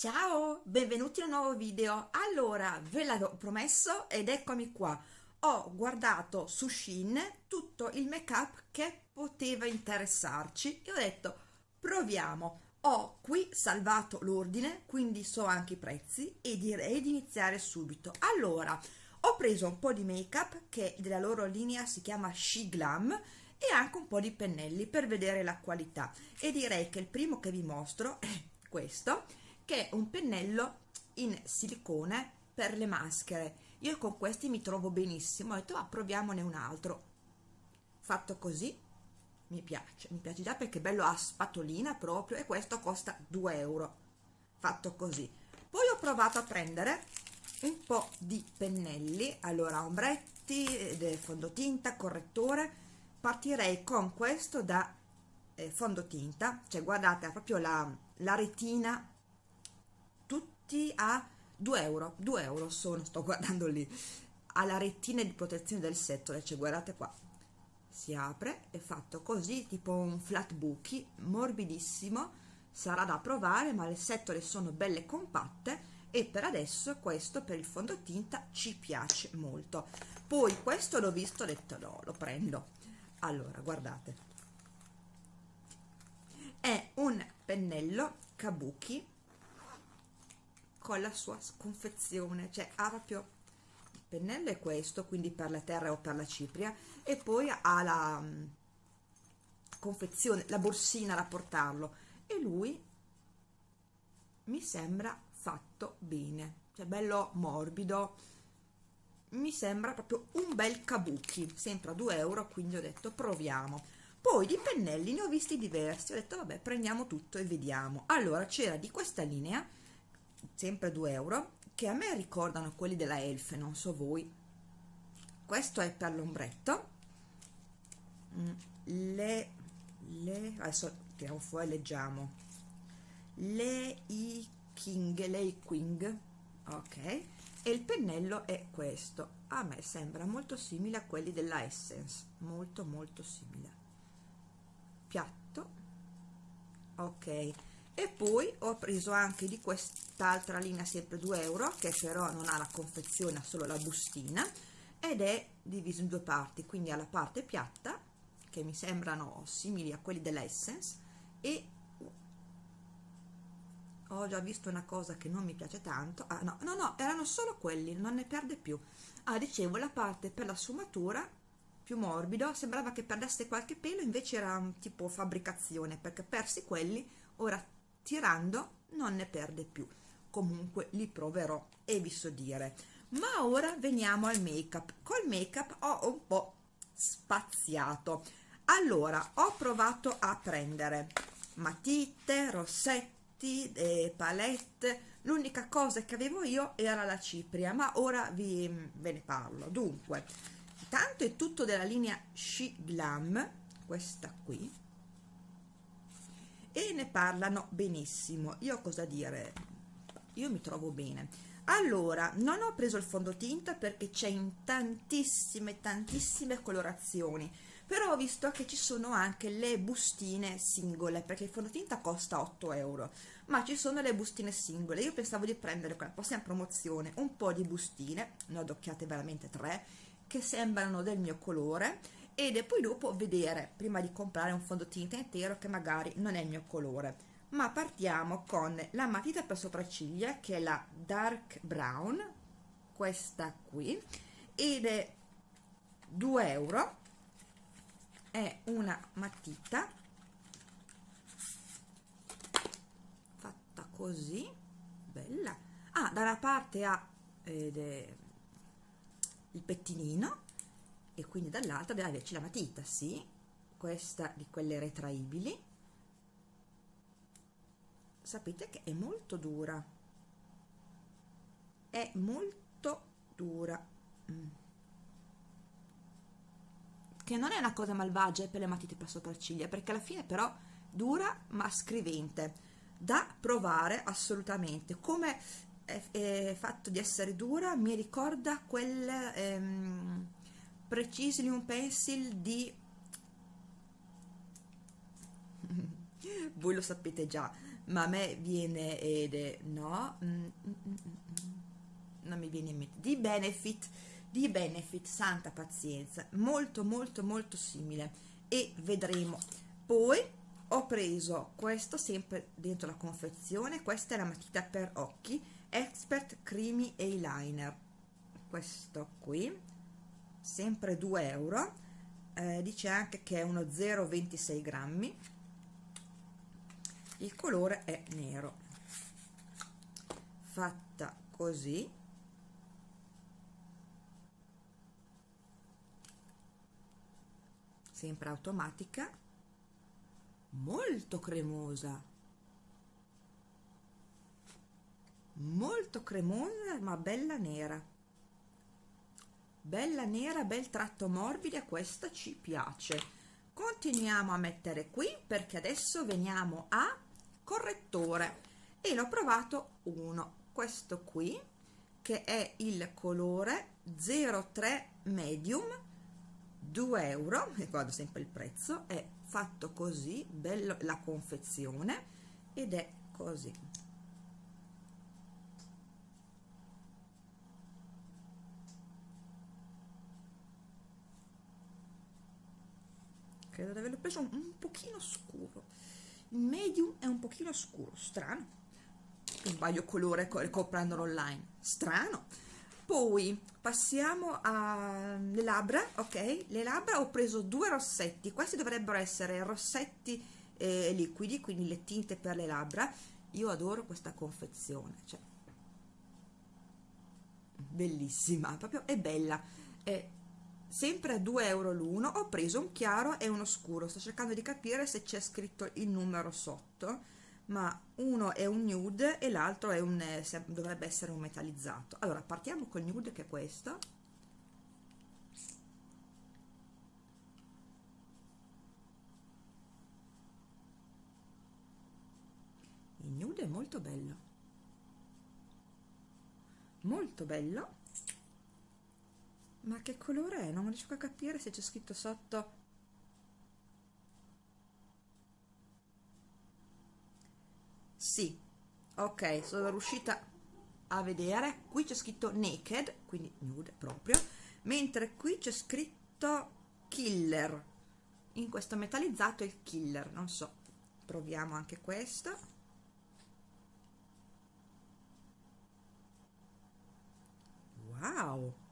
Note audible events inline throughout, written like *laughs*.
Ciao, benvenuti in un nuovo video. Allora, ve l'avevo promesso ed eccomi qua. Ho guardato su Shein tutto il make up che poteva interessarci e ho detto proviamo. Ho qui salvato l'ordine, quindi so anche i prezzi e direi di iniziare subito. Allora, ho preso un po' di make up che della loro linea si chiama She Glam e anche un po' di pennelli per vedere la qualità e direi che il primo che vi mostro è questo che è un pennello in silicone per le maschere. Io con questi mi trovo benissimo. Ho detto ah, proviamone un altro. Fatto così mi piace mi piace già perché è bello a spatolina proprio e questo costa 2 euro. Fatto così. Poi ho provato a prendere un po' di pennelli allora ombretti fondotinta correttore. Partirei con questo da eh, fondotinta. Cioè guardate proprio la, la retina tutti a 2 euro 2 euro sono sto guardando lì alla retina di protezione del settore cioè guardate qua si apre è fatto così tipo un flat buchi morbidissimo sarà da provare ma le setole sono belle compatte e per adesso questo per il fondotinta ci piace molto. Poi questo l'ho visto ho detto no lo prendo. Allora guardate. È un pennello kabuki con la sua confezione cioè ha proprio il pennello è questo quindi per la terra o per la cipria e poi ha la um, confezione la borsina da portarlo. E lui mi sembra fatto bene cioè bello morbido. Mi sembra proprio un bel kabuki sempre a 2 euro quindi ho detto proviamo. Poi di pennelli ne ho visti diversi ho detto vabbè prendiamo tutto e vediamo. Allora c'era di questa linea sempre 2 euro che a me ricordano quelli della Elf non so voi. Questo è per l'ombretto. Mm, le, le adesso tiriamo fuori leggiamo. Le i king lei quing ok. E il pennello è questo. A me sembra molto simile a quelli della Essence. Molto molto simile. Piatto. Ok e poi ho preso anche di quest'altra linea sempre 2 euro che però non ha la confezione ha solo la bustina ed è diviso in due parti quindi ha la parte piatta che mi sembrano simili a quelli dell'Essence e ho già visto una cosa che non mi piace tanto ah no no no erano solo quelli non ne perde più. Ah dicevo la parte per la sfumatura più morbido sembrava che perdesse qualche pelo invece era tipo fabbricazione perché persi quelli ora tirando non ne perde più. Comunque li proverò e vi so dire. Ma ora veniamo al make up col make up ho un po' spaziato. Allora ho provato a prendere matite rossetti e palette. L'unica cosa che avevo io era la cipria ma ora vi, ve ne parlo. Dunque tanto è tutto della linea She Glam questa qui e ne parlano benissimo. Io cosa dire? Io mi trovo bene. Allora non ho preso il fondotinta perché c'è in tantissime tantissime colorazioni però ho visto che ci sono anche le bustine singole perché il fondotinta costa 8 euro ma ci sono le bustine singole. Io pensavo di prendere quella prossima promozione un po' di bustine ne ho adocchiate veramente tre che sembrano del mio colore ed poi dopo vedere prima di comprare un fondotinta intero che magari non è il mio colore. Ma partiamo con la matita per sopracciglia che è la dark brown questa qui ed è 2 euro. È una matita fatta così bella. Ah dalla parte ha il pettinino e quindi dall'altra deve averci la matita, sì, questa di quelle retraibili. Sapete che è molto dura, è molto dura. Mm. Che non è una cosa malvagia per le matite per sopracciglia, perché alla fine però dura ma scrivente, da provare assolutamente. Come è, è fatto di essere dura mi ricorda quel... Ehm, Precision Pencil di *laughs* voi lo sapete già ma a me viene ed è no mm, mm, mm, mm, non mi viene in mente. Di benefit di benefit santa pazienza molto molto molto simile. E vedremo. Poi ho preso questo sempre dentro la confezione questa è la matita per occhi expert creamy eyeliner. Questo qui sempre 2 euro eh, dice anche che è uno 0,26 grammi. Il colore è nero. Fatta così. Sempre automatica. Molto cremosa. Molto cremosa ma bella nera bella nera bel tratto morbido questa ci piace. Continuiamo a mettere qui perché adesso veniamo a correttore. E l'ho provato uno questo qui che è il colore 03 medium 2 euro ricordo sempre il prezzo è fatto così bello la confezione ed è così credo di averlo preso un, un pochino scuro. Il medium è un pochino scuro strano. Sbaglio colore comprandolo online. Strano. Poi passiamo alle labbra ok? Le labbra ho preso due rossetti. Questi dovrebbero essere rossetti eh, liquidi quindi le tinte per le labbra. Io adoro questa confezione cioè bellissima proprio è bella. È sempre a 2 euro l'uno ho preso un chiaro e uno scuro sto cercando di capire se c'è scritto il numero sotto ma uno è un nude e l'altro è un eh, dovrebbe essere un metallizzato. Allora partiamo col nude che è questo. Il nude è molto bello. Molto bello ma che colore è? Non riesco a capire se c'è scritto sotto. Sì. Ok sono riuscita a vedere. Qui c'è scritto naked quindi nude proprio. Mentre qui c'è scritto killer. In questo metallizzato il killer. Non so. Proviamo anche questo. Wow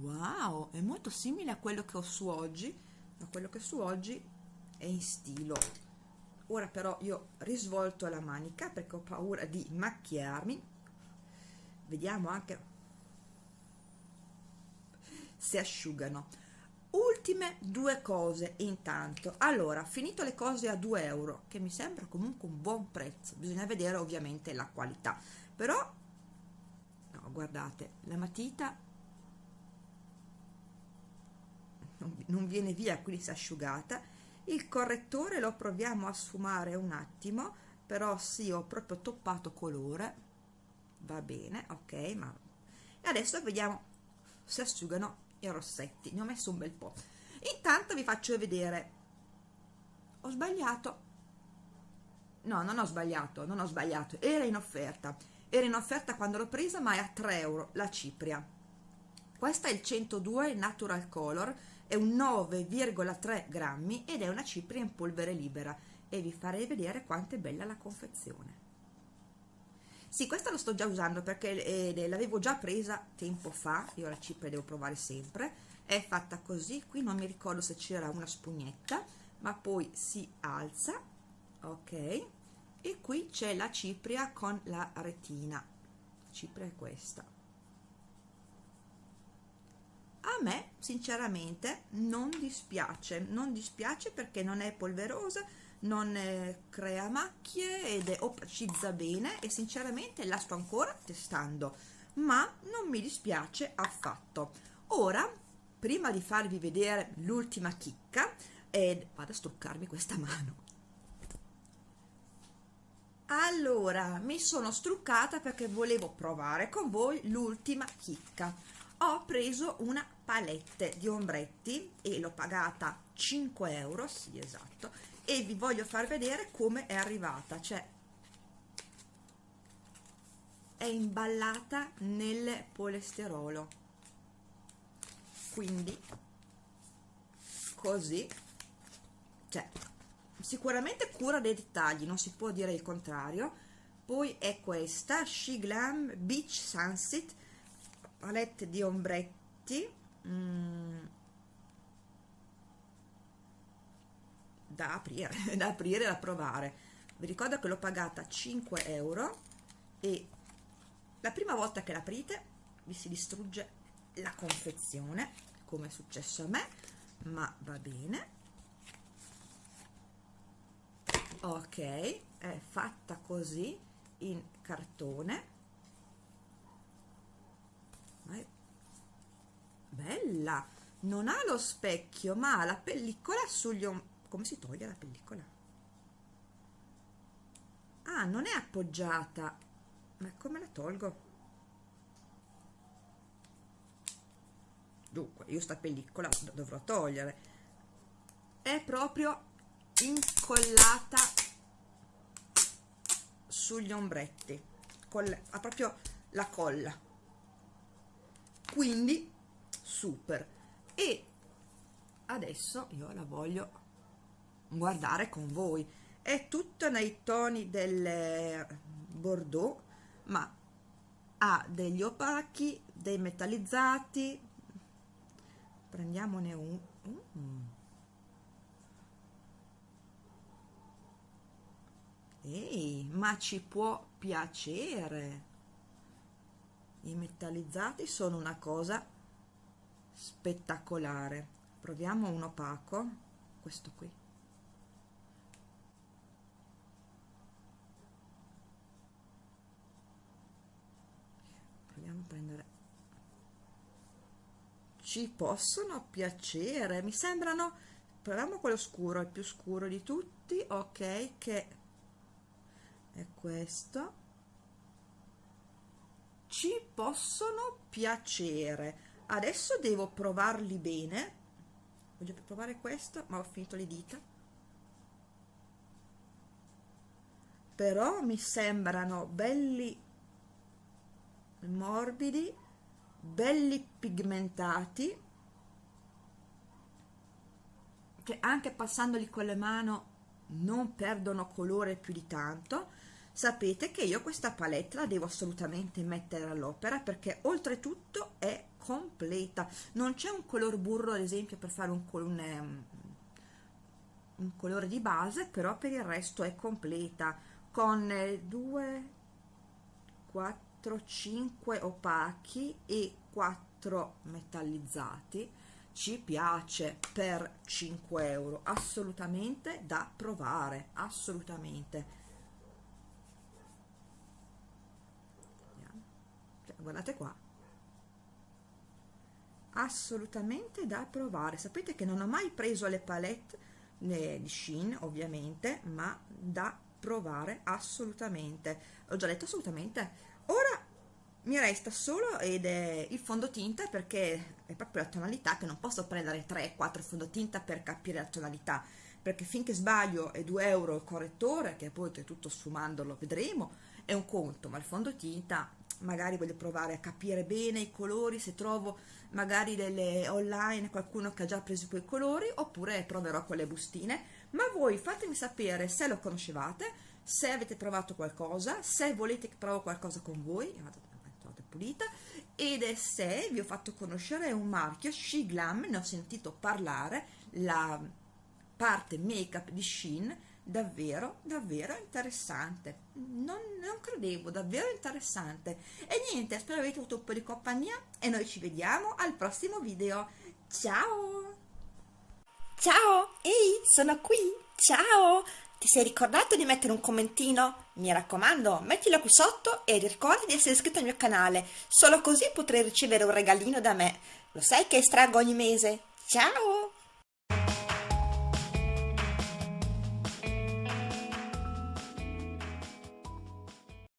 wow è molto simile a quello che ho su oggi ma quello che su oggi è in stilo. Ora però io risvolto la manica perché ho paura di macchiarmi. Vediamo anche se asciugano. Ultime due cose intanto. Allora finito le cose a 2 euro che mi sembra comunque un buon prezzo bisogna vedere ovviamente la qualità. Però no guardate la matita non viene via quindi si è asciugata. Il correttore lo proviamo a sfumare un attimo però sì ho proprio toppato colore. Va bene ok ma adesso vediamo se asciugano i rossetti. Ne ho messo un bel po' intanto vi faccio vedere. Ho sbagliato. No non ho sbagliato non ho sbagliato. Era in offerta. Era in offerta quando l'ho presa ma è a 3 euro la cipria. Questa è il 102 natural color è un 9,3 grammi ed è una cipria in polvere libera. E vi farei vedere quanto è bella la confezione. Sì questa lo sto già usando perché eh, l'avevo già presa tempo fa. Io la cipria devo provare sempre. È fatta così. Qui non mi ricordo se c'era una spugnetta ma poi si alza. Ok. E qui c'è la cipria con la retina. La cipria è questa a me sinceramente non dispiace. Non dispiace perché non è polverosa non crea macchie ed è opacizza bene e sinceramente la sto ancora testando. Ma non mi dispiace affatto. Ora prima di farvi vedere l'ultima chicca ed vado a struccarmi questa mano. Allora mi sono struccata perché volevo provare con voi l'ultima chicca ho preso una palette di ombretti e l'ho pagata 5 euro sì esatto e vi voglio far vedere come è arrivata cioè è imballata nel polesterolo. Quindi così cioè sicuramente cura dei dettagli non si può dire il contrario. Poi è questa She Glam Beach Sunset palette di ombretti mm, da aprire *laughs* da aprire da provare. Vi ricordo che l'ho pagata 5 euro e la prima volta che l'aprite vi si distrugge la confezione come è successo a me ma va bene. Ok è fatta così in cartone è bella. Non ha lo specchio ma ha la pellicola sugli come si toglie la pellicola? Ah non è appoggiata. Ma come la tolgo? Dunque io sta pellicola dovrò togliere. È proprio incollata sugli ombretti. Col, ha proprio la colla quindi super. E adesso io la voglio guardare con voi. È tutta nei toni del bordeaux ma ha degli opachi dei metallizzati. Prendiamone un. Mm. ehi ma ci può piacere i metallizzati sono una cosa spettacolare. Proviamo un opaco questo qui. Proviamo a prendere. Ci possono piacere? Mi sembrano proviamo quello scuro il più scuro di tutti ok che è questo ci possono piacere. Adesso devo provarli bene. Voglio provare questo ma ho finito le dita. Però mi sembrano belli morbidi belli pigmentati che anche passandoli con le mani non perdono colore più di tanto sapete che io questa palette la devo assolutamente mettere all'opera perché oltretutto è completa. Non c'è un color burro ad esempio per fare un, un, ehm, un colore di base però per il resto è completa. Con 2 4 4 5 opachi e 4 metallizzati ci piace per 5 euro. Assolutamente da provare assolutamente guardate qua. Assolutamente da provare. Sapete che non ho mai preso le palette di Shein ovviamente ma da provare assolutamente. Ho già detto assolutamente. Ora mi resta solo ed è il fondotinta perché è proprio la tonalità che non posso prendere 3-4 fondotinta per capire la tonalità. Perché finché sbaglio è 2 euro il correttore che poi tutto sfumandolo vedremo è un conto ma il fondotinta magari voglio provare a capire bene i colori se trovo magari delle online qualcuno che ha già preso quei colori oppure proverò con le bustine. Ma voi fatemi sapere se lo conoscevate se avete provato qualcosa, se volete che provo qualcosa con voi, pulita, ed è se vi ho fatto conoscere un marchio, Shiglam, ne ho sentito parlare, la parte make-up di Shein, davvero, davvero interessante. Non, non credevo, davvero interessante. E niente, spero avete avuto un po' di compagnia e noi ci vediamo al prossimo video. Ciao! Ciao! Ehi, sono qui! Ciao! Ti sei ricordato di mettere un commentino? Mi raccomando, mettilo qui sotto e ricorda di essere iscritto al mio canale, solo così potrai ricevere un regalino da me. Lo sai che estraggo ogni mese? Ciao!